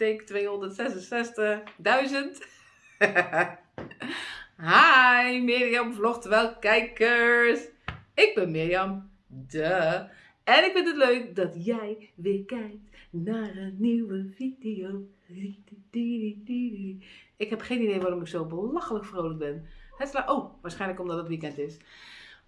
take 266.000. Hi, Mirjam vlogt wel kijkers. Ik ben Mirjam, de. En ik vind het leuk dat jij weer kijkt naar een nieuwe video. Ik heb geen idee waarom ik zo belachelijk vrolijk ben. Het oh, waarschijnlijk omdat het weekend is.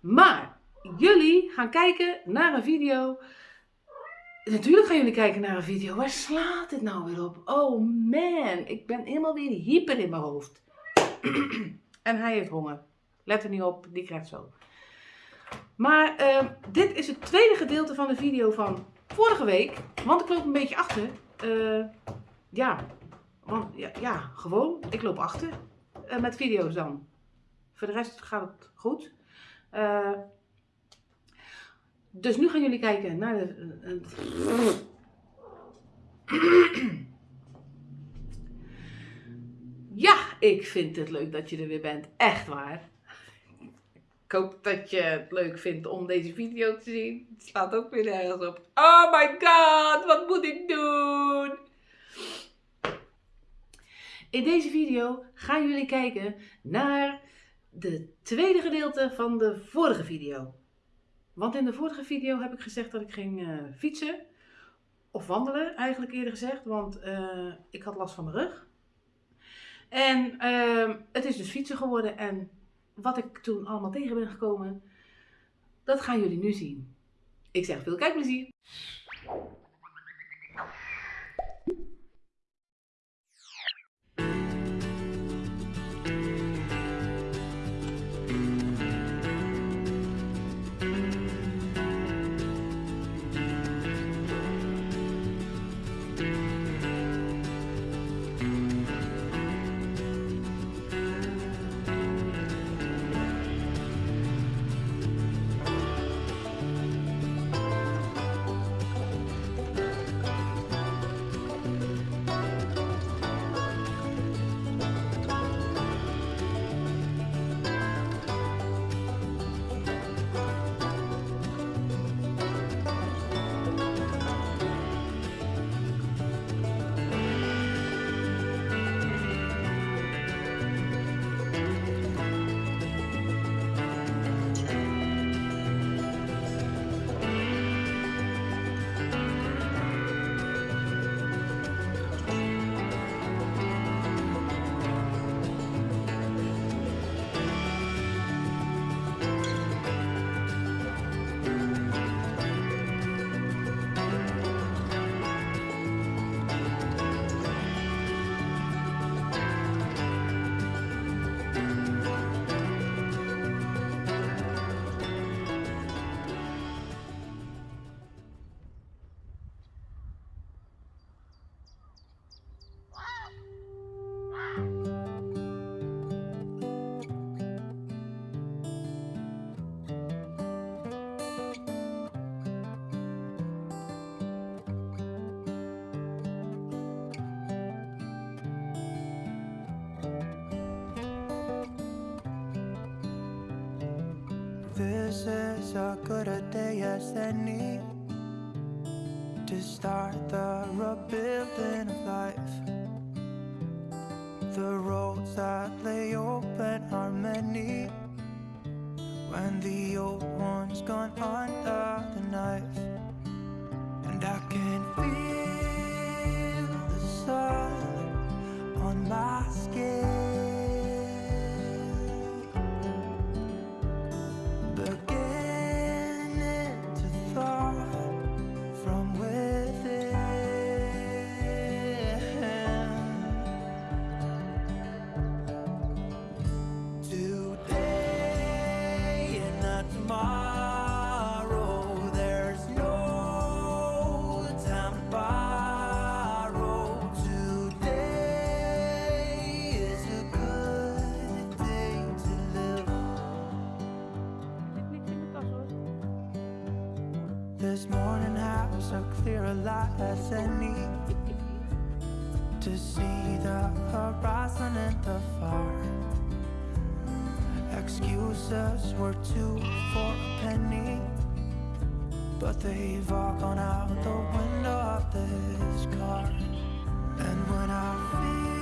Maar jullie gaan kijken naar een video. Natuurlijk gaan jullie kijken naar een video. Waar slaat dit nou weer op? Oh man, ik ben helemaal weer hyper in mijn hoofd. en hij heeft honger. Let er niet op, die krijgt zo. Maar uh, dit is het tweede gedeelte van de video van vorige week. Want ik loop een beetje achter. Uh, ja, ja, ja, gewoon. Ik loop achter. Uh, met video's dan. Voor de rest gaat het goed. Uh, dus nu gaan jullie kijken naar de. Ja, ik vind het leuk dat je er weer bent. Echt waar. Ik hoop dat je het leuk vindt om deze video te zien. Het slaat ook weer ergens op. Oh my god, wat moet ik doen? In deze video gaan jullie kijken naar de tweede gedeelte van de vorige video. Want in de vorige video heb ik gezegd dat ik ging uh, fietsen. Of wandelen, eigenlijk eerder gezegd. Want uh, ik had last van mijn rug. En uh, het is dus fietsen geworden. En wat ik toen allemaal tegen ben gekomen, dat gaan jullie nu zien. Ik zeg veel kijkplezier. This is a good a day as any To start the rebuilding of life. The roads that lay open are many. When the old one's gone under the knife. And I can feel This morning has a clearer light as any to see the horizon and the far. Excuses were two for a penny, but they've all gone out the window of this car. And sunrise.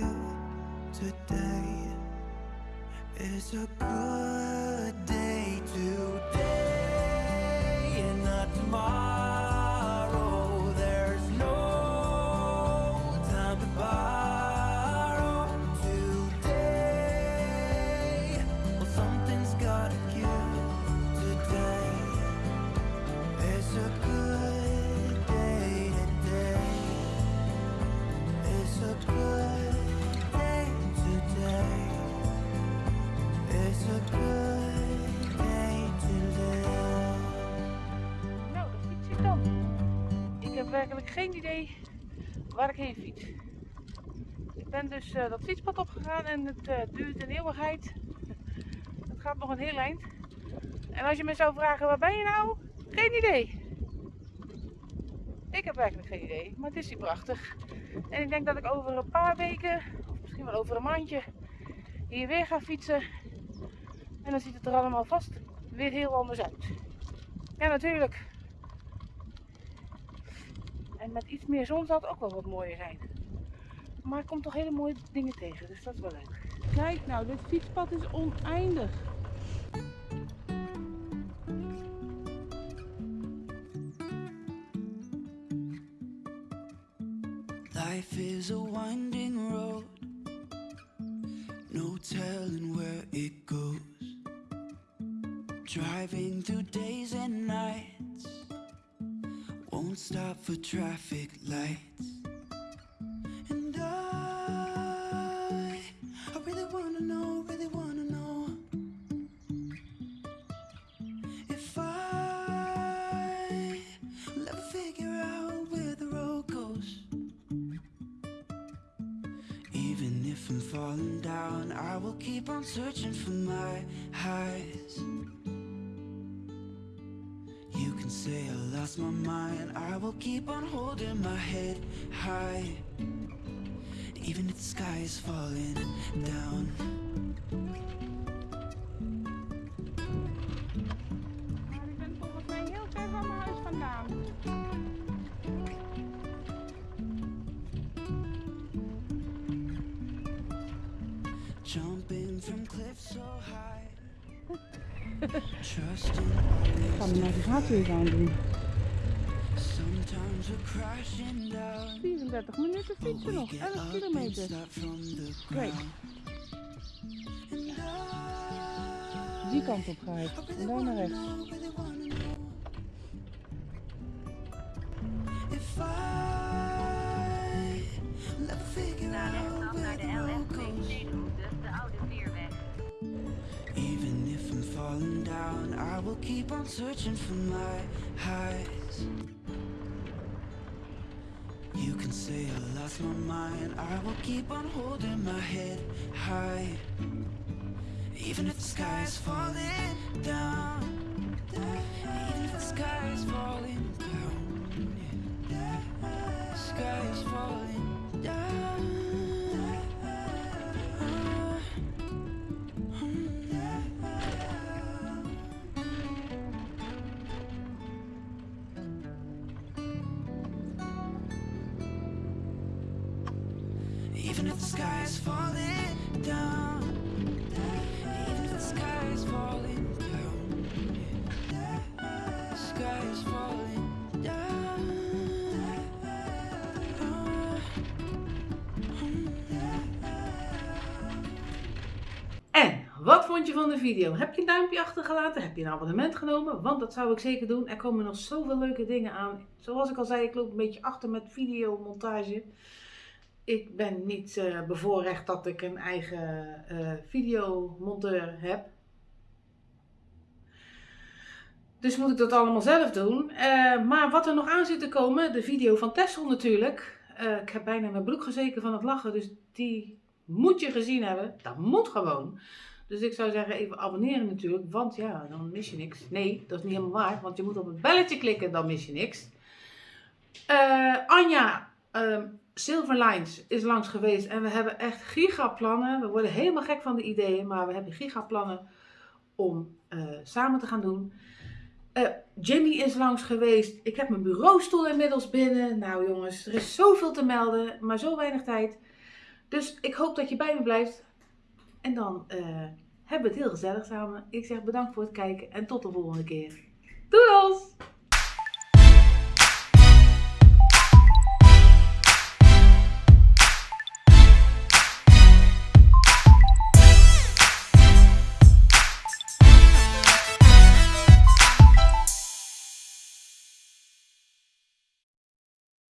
Gotta. Today is a good day. Today Ik geen idee waar ik heen fiets. Ik ben dus eh, dat fietspad opgegaan en het eh, duurt een eeuwigheid. Het gaat nog een heel eind. En als je me zou vragen, waar ben je nou? Geen idee. Ik heb werkelijk geen idee, maar het is hier prachtig. En ik denk dat ik over een paar weken, of misschien wel over een maandje, hier weer ga fietsen. En dan ziet het er allemaal vast weer heel anders uit. Ja, natuurlijk. En met iets meer zon zou het ook wel wat mooier zijn. Maar ik kom toch hele mooie dingen tegen, dus dat is wel leuk. Kijk nou, dit fietspad is oneindig. Life is a winding road, no telling where it goes. Driving through days and nights, stop for traffic lights. And I, I really wanna know, really wanna know if I will ever figure out where the road goes. Even if I'm falling down, I will keep on searching for my highs. You can say I lost my mind, I will keep on holding my head high. Even if the sky is falling down. Maar ik ben volgens mij heel ver van mijn huis vandaan. Jumping from cliffs so high. Trusting Ik ga de navigatie even aandoen. sometimes we're crashing down. 34 minuten fietsen nog, 11 kilometer. Kijk. Die kant op ga ik. En daar naar rechts. If I never figure Naar out rechtsaf where naar de the road goes, LF2 de Oude Veerweg. even if I'm falling down, I will keep on searching for my highs. Say I lost my mind, I will keep on holding my head high. Even if the sky is falling down, even if the sky is falling down, sky is falling Even if the sky is falling down, even if the falling down, is falling down. En, wat vond je van de video? Heb je een duimpje achtergelaten? Heb je een abonnement genomen? Want dat zou ik zeker doen. Er komen nog zoveel leuke dingen aan. Zoals ik al zei, ik loop een beetje achter met videomontage. Ik ben niet eh, bevoorrecht dat ik een eigen eh, videomonteur heb. Dus moet ik dat allemaal zelf doen. Eh, maar wat er nog aan zit te komen, de video van Tessel natuurlijk. Ik heb bijna mijn broek gezeken van het lachen, dus die moet je gezien hebben. Dat moet gewoon. Dus ik zou zeggen, even abonneren natuurlijk, want ja, dan mis je niks. Nee, dat is niet helemaal waar, want je moet op het belletje klikken, dan mis je niks. Anja, ehm Silverlines is langs geweest en we hebben echt gigaplannen. We worden helemaal gek van de ideeën, maar we hebben gigaplannen om eh, samen te gaan doen. Eh, Jimmy is langs geweest. Ik heb mijn bureaustoel inmiddels binnen. Nou jongens, er is zoveel te melden, maar zo weinig tijd. Dus ik hoop dat je bij me blijft. En dan eh, hebben we het heel gezellig samen. Ik zeg bedankt voor het kijken en tot de volgende keer. Doei!